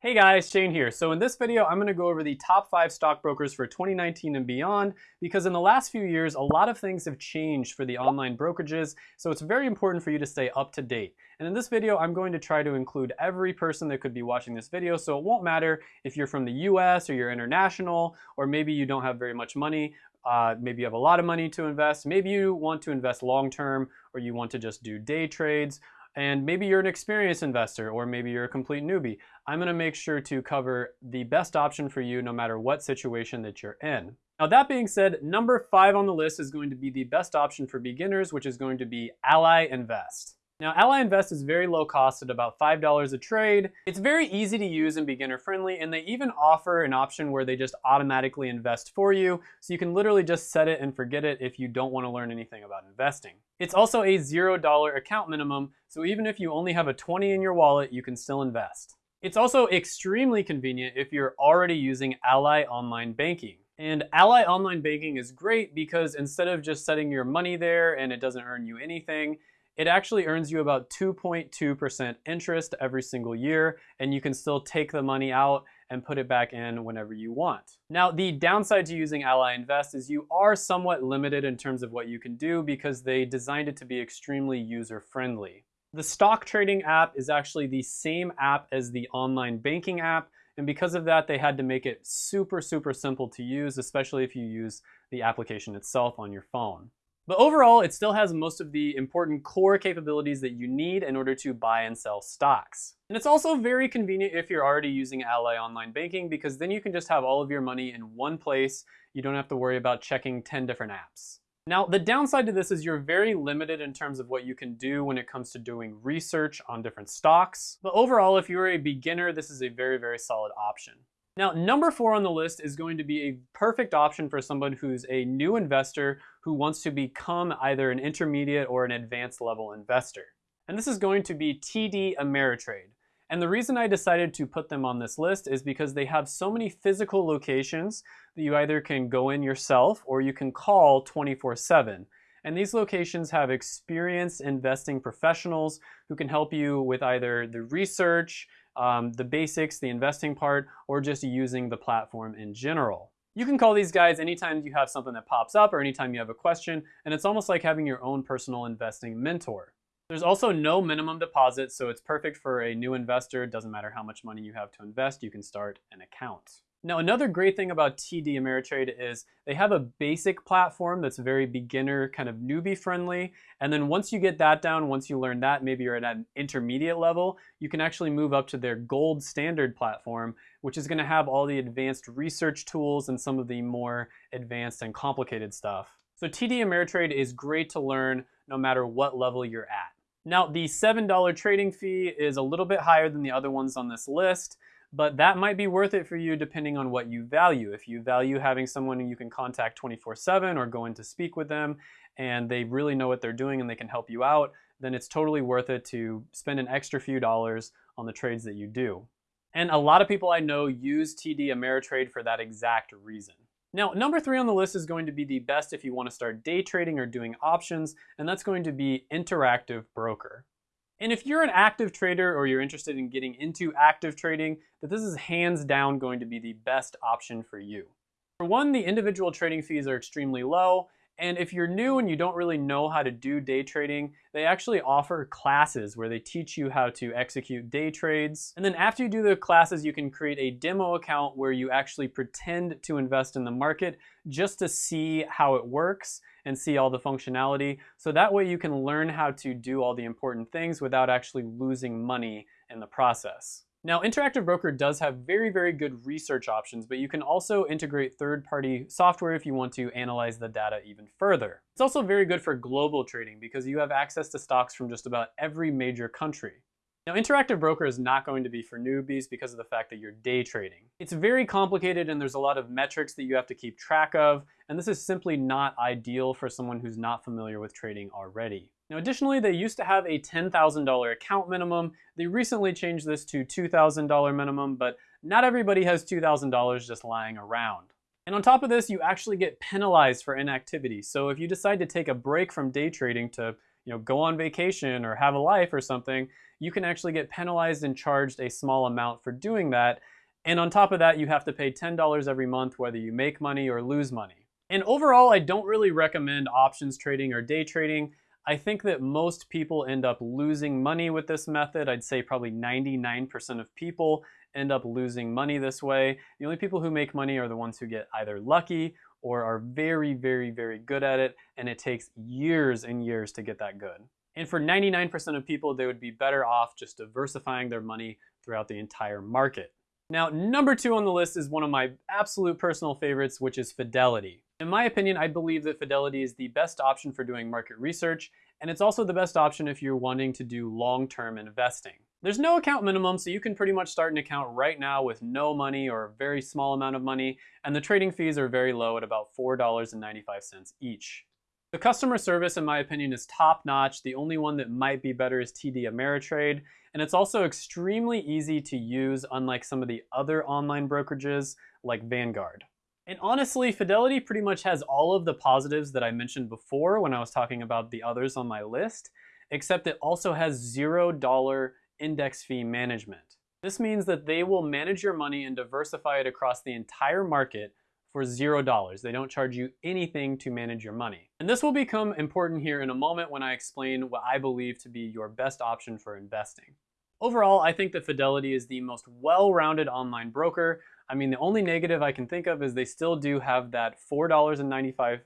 Hey guys, Shane here. So in this video, I'm gonna go over the top five stockbrokers for 2019 and beyond, because in the last few years, a lot of things have changed for the online brokerages, so it's very important for you to stay up to date. And in this video, I'm going to try to include every person that could be watching this video, so it won't matter if you're from the US or you're international, or maybe you don't have very much money, uh, maybe you have a lot of money to invest, maybe you want to invest long-term, or you want to just do day trades, and maybe you're an experienced investor or maybe you're a complete newbie. I'm gonna make sure to cover the best option for you no matter what situation that you're in. Now that being said, number five on the list is going to be the best option for beginners, which is going to be Ally Invest. Now, Ally Invest is very low cost at about $5 a trade. It's very easy to use and beginner friendly, and they even offer an option where they just automatically invest for you, so you can literally just set it and forget it if you don't want to learn anything about investing. It's also a $0 account minimum, so even if you only have a 20 in your wallet, you can still invest. It's also extremely convenient if you're already using Ally Online Banking. And Ally Online Banking is great because instead of just setting your money there and it doesn't earn you anything, it actually earns you about 2.2% interest every single year, and you can still take the money out and put it back in whenever you want. Now, the downside to using Ally Invest is you are somewhat limited in terms of what you can do because they designed it to be extremely user-friendly. The stock trading app is actually the same app as the online banking app, and because of that, they had to make it super, super simple to use, especially if you use the application itself on your phone. But overall, it still has most of the important core capabilities that you need in order to buy and sell stocks. And it's also very convenient if you're already using Ally Online Banking because then you can just have all of your money in one place. You don't have to worry about checking 10 different apps. Now, the downside to this is you're very limited in terms of what you can do when it comes to doing research on different stocks. But overall, if you're a beginner, this is a very, very solid option. Now, number four on the list is going to be a perfect option for someone who's a new investor who wants to become either an intermediate or an advanced level investor. And this is going to be TD Ameritrade. And the reason I decided to put them on this list is because they have so many physical locations that you either can go in yourself or you can call 24 7. And these locations have experienced investing professionals who can help you with either the research, um, the basics, the investing part, or just using the platform in general. You can call these guys anytime you have something that pops up or anytime you have a question, and it's almost like having your own personal investing mentor. There's also no minimum deposit, so it's perfect for a new investor. It doesn't matter how much money you have to invest, you can start an account. Now, another great thing about TD Ameritrade is they have a basic platform that's very beginner, kind of newbie friendly. And then once you get that down, once you learn that, maybe you're at an intermediate level, you can actually move up to their gold standard platform, which is gonna have all the advanced research tools and some of the more advanced and complicated stuff. So TD Ameritrade is great to learn no matter what level you're at. Now, the $7 trading fee is a little bit higher than the other ones on this list, but that might be worth it for you depending on what you value. If you value having someone you can contact 24 7 or go in to speak with them and they really know what they're doing and they can help you out, then it's totally worth it to spend an extra few dollars on the trades that you do. And a lot of people I know use TD Ameritrade for that exact reason. Now, number three on the list is going to be the best if you want to start day trading or doing options, and that's going to be Interactive Broker. And if you're an active trader or you're interested in getting into active trading, that this is hands down going to be the best option for you. For one, the individual trading fees are extremely low, and if you're new and you don't really know how to do day trading, they actually offer classes where they teach you how to execute day trades. And then after you do the classes, you can create a demo account where you actually pretend to invest in the market just to see how it works and see all the functionality. So that way you can learn how to do all the important things without actually losing money in the process. Now, Interactive Broker does have very, very good research options, but you can also integrate third-party software if you want to analyze the data even further. It's also very good for global trading because you have access to stocks from just about every major country. Now, Interactive Broker is not going to be for newbies because of the fact that you're day trading. It's very complicated and there's a lot of metrics that you have to keep track of, and this is simply not ideal for someone who's not familiar with trading already. Now additionally, they used to have a $10,000 account minimum. They recently changed this to $2,000 minimum, but not everybody has $2,000 just lying around. And on top of this, you actually get penalized for inactivity. So if you decide to take a break from day trading to you know, go on vacation or have a life or something, you can actually get penalized and charged a small amount for doing that. And on top of that, you have to pay $10 every month whether you make money or lose money. And overall, I don't really recommend options trading or day trading. I think that most people end up losing money with this method. I'd say probably 99% of people end up losing money this way. The only people who make money are the ones who get either lucky or are very, very, very good at it, and it takes years and years to get that good. And for 99% of people, they would be better off just diversifying their money throughout the entire market. Now, number two on the list is one of my absolute personal favorites, which is Fidelity. In my opinion, I believe that Fidelity is the best option for doing market research, and it's also the best option if you're wanting to do long-term investing. There's no account minimum, so you can pretty much start an account right now with no money or a very small amount of money, and the trading fees are very low at about $4.95 each. The customer service, in my opinion, is top notch. The only one that might be better is TD Ameritrade, and it's also extremely easy to use, unlike some of the other online brokerages like Vanguard. And honestly, Fidelity pretty much has all of the positives that I mentioned before when I was talking about the others on my list, except it also has $0 index fee management. This means that they will manage your money and diversify it across the entire market for zero dollars. They don't charge you anything to manage your money. And this will become important here in a moment when I explain what I believe to be your best option for investing. Overall, I think that Fidelity is the most well-rounded online broker. I mean, the only negative I can think of is they still do have that $4.95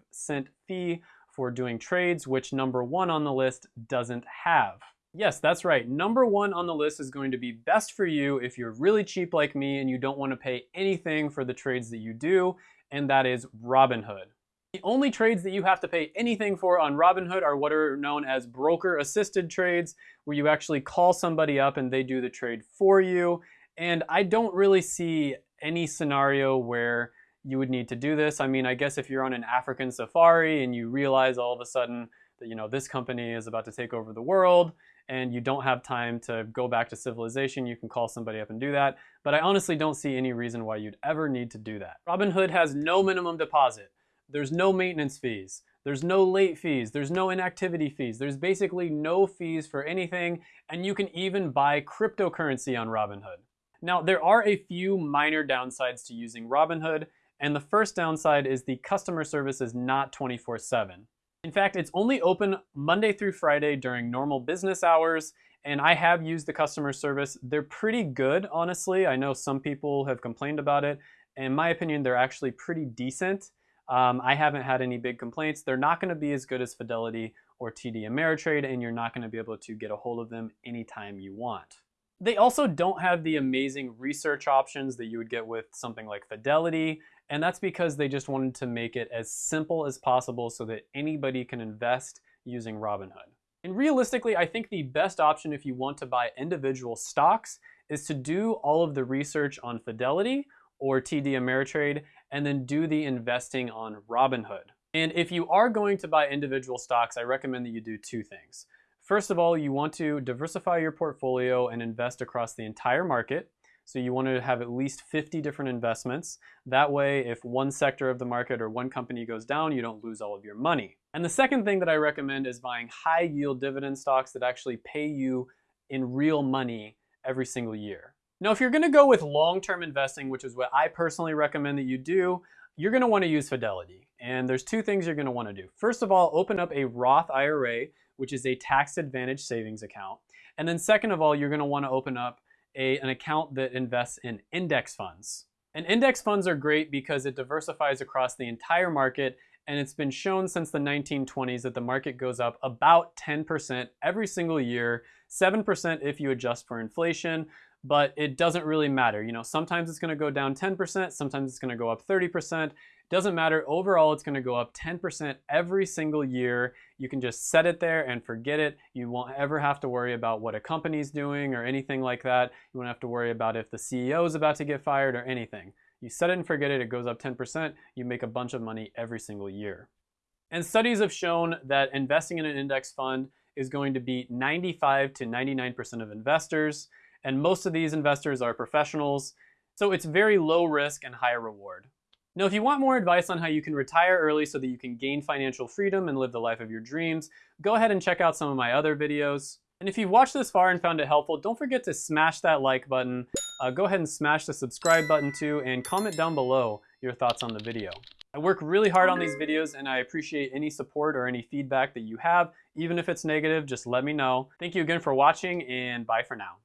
fee for doing trades, which number one on the list doesn't have. Yes, that's right. Number one on the list is going to be best for you if you're really cheap like me and you don't want to pay anything for the trades that you do, and that is Robinhood. The only trades that you have to pay anything for on Robinhood are what are known as broker assisted trades, where you actually call somebody up and they do the trade for you. And I don't really see any scenario where you would need to do this. I mean, I guess if you're on an African safari and you realize all of a sudden that, you know, this company is about to take over the world, and you don't have time to go back to civilization, you can call somebody up and do that. But I honestly don't see any reason why you'd ever need to do that. Robinhood has no minimum deposit. There's no maintenance fees. There's no late fees. There's no inactivity fees. There's basically no fees for anything, and you can even buy cryptocurrency on Robinhood. Now, there are a few minor downsides to using Robinhood, and the first downside is the customer service is not 24 7. In fact, it's only open Monday through Friday during normal business hours, and I have used the customer service. They're pretty good, honestly. I know some people have complained about it. In my opinion, they're actually pretty decent. Um, I haven't had any big complaints. They're not going to be as good as Fidelity or TD Ameritrade, and you're not going to be able to get a hold of them anytime you want. They also don't have the amazing research options that you would get with something like Fidelity and that's because they just wanted to make it as simple as possible so that anybody can invest using Robinhood. And realistically, I think the best option if you want to buy individual stocks is to do all of the research on Fidelity or TD Ameritrade and then do the investing on Robinhood. And if you are going to buy individual stocks, I recommend that you do two things. First of all, you want to diversify your portfolio and invest across the entire market. So you want to have at least 50 different investments. That way, if one sector of the market or one company goes down, you don't lose all of your money. And the second thing that I recommend is buying high yield dividend stocks that actually pay you in real money every single year. Now, if you're gonna go with long-term investing, which is what I personally recommend that you do, you're gonna wanna use Fidelity. And there's two things you're gonna wanna do. First of all, open up a Roth IRA, which is a tax advantage savings account. And then second of all, you're gonna wanna open up a, an account that invests in index funds. And index funds are great because it diversifies across the entire market and it's been shown since the 1920s that the market goes up about 10% every single year, 7% if you adjust for inflation, but it doesn't really matter. You know, sometimes it's gonna go down 10%, sometimes it's gonna go up 30%. Doesn't matter, overall it's gonna go up 10% every single year. You can just set it there and forget it. You won't ever have to worry about what a company's doing or anything like that. You won't have to worry about if the CEO is about to get fired or anything. You set it and forget it, it goes up 10%, you make a bunch of money every single year. And studies have shown that investing in an index fund is going to beat 95 to 99% of investors, and most of these investors are professionals, so it's very low risk and high reward. Now, if you want more advice on how you can retire early so that you can gain financial freedom and live the life of your dreams, go ahead and check out some of my other videos. And if you've watched this far and found it helpful, don't forget to smash that like button. Uh, go ahead and smash the subscribe button too, and comment down below your thoughts on the video. I work really hard on these videos and I appreciate any support or any feedback that you have. Even if it's negative, just let me know. Thank you again for watching and bye for now.